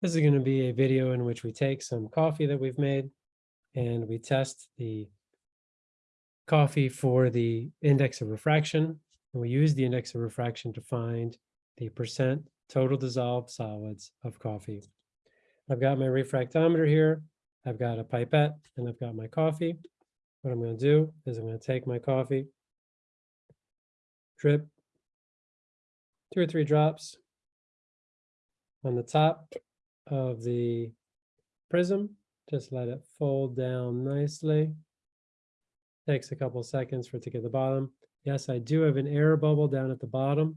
This is going to be a video in which we take some coffee that we've made and we test the coffee for the index of refraction. And we use the index of refraction to find the percent total dissolved solids of coffee. I've got my refractometer here. I've got a pipette and I've got my coffee. What I'm going to do is I'm going to take my coffee, drip two or three drops on the top of the prism. Just let it fold down nicely. Takes a couple seconds for it to get the bottom. Yes, I do have an air bubble down at the bottom.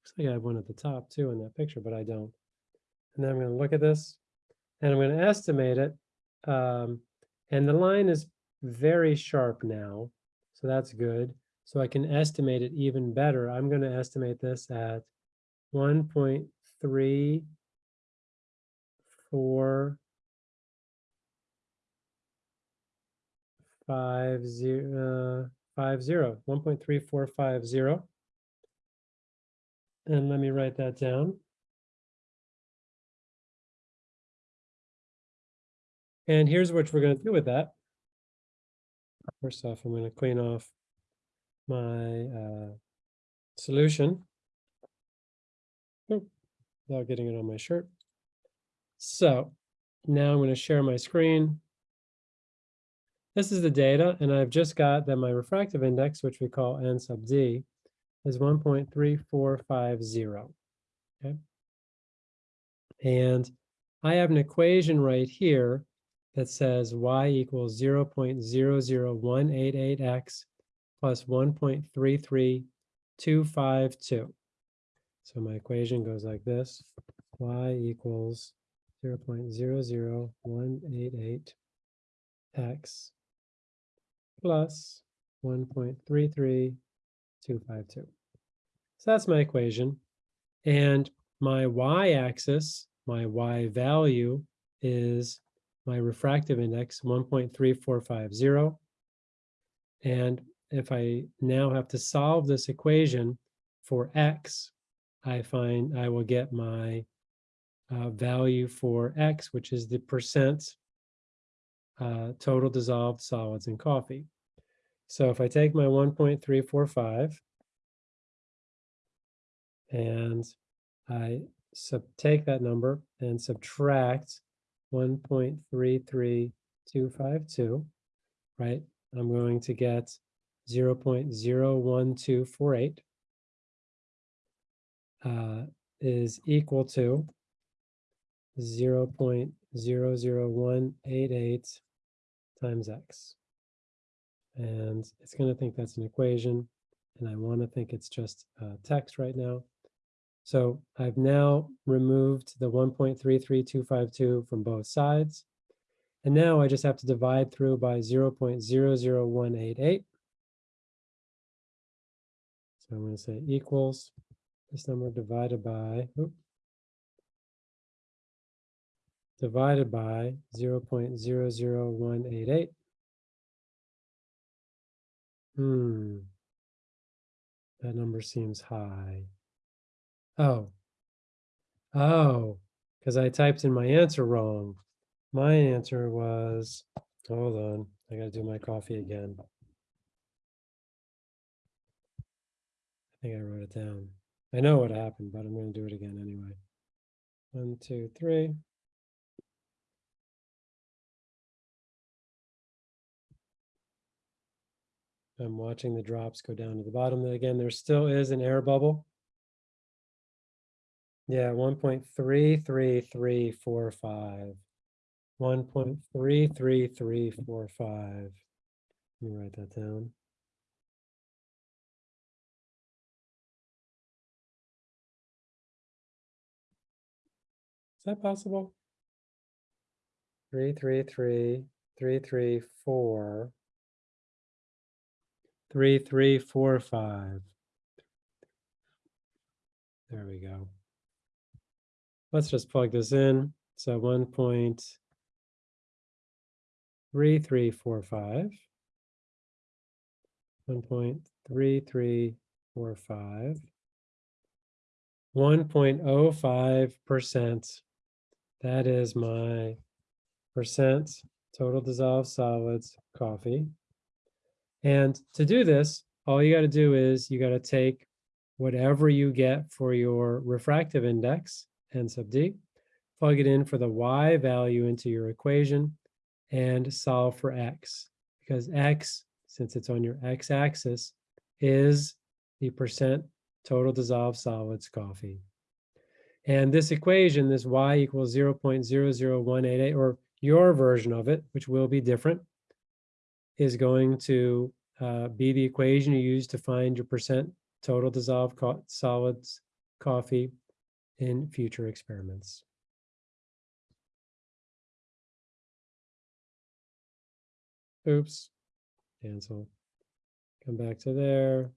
Looks like I have one at the top too in that picture, but I don't. And then I'm going to look at this and I'm going to estimate it. Um, and the line is very sharp now, so that's good. So I can estimate it even better. I'm going to estimate this at 1.3 four five zero uh, five zero one point three four five zero. And let me write that down. And here's what we're going to do with that. First off, I'm going to clean off my uh, solution without getting it on my shirt. So now I'm going to share my screen. This is the data, and I've just got that my refractive index, which we call n sub d, is 1.3450. Okay. And I have an equation right here that says y equals 0.00188x plus 1.33252. So my equation goes like this, y equals 0.00188 x plus 1.33252. So that's my equation. And my y-axis, my y value is my refractive index, 1.3450. And if I now have to solve this equation for x, I find I will get my uh, value for X, which is the percent uh, total dissolved solids in coffee. So if I take my 1.345 and I take that number and subtract 1.33252, right? I'm going to get 0 0.01248 uh, is equal to 0.00188 times x. And it's going to think that's an equation, and I want to think it's just uh, text right now. So I've now removed the 1.33252 from both sides. And now I just have to divide through by 0.00188. So I'm going to say equals this number divided by, oops, divided by 0.00188. Hmm. That number seems high. Oh. Oh, because I typed in my answer wrong. My answer was, hold on, I gotta do my coffee again. I think I wrote it down. I know what happened, but I'm gonna do it again anyway. One, two, three. I'm watching the drops go down to the bottom. Again, there still is an air bubble. Yeah, 1.33345. 1.33345. Let me write that down. Is that possible? Three, three, three, three, three, four three, three, four, five. There we go. Let's just plug this in. So one point three, three, four, five. One point three, three, four, five. One point oh five percent That is my percent total dissolved solids coffee. And to do this, all you got to do is you got to take whatever you get for your refractive index, n sub d, plug it in for the y value into your equation, and solve for x. Because x, since it's on your x-axis, is the percent total dissolved solids coffee. And this equation, this y equals 0.00188, or your version of it, which will be different, is going to uh, be the equation you use to find your percent total dissolved co solids coffee in future experiments. Oops, cancel. Come back to there.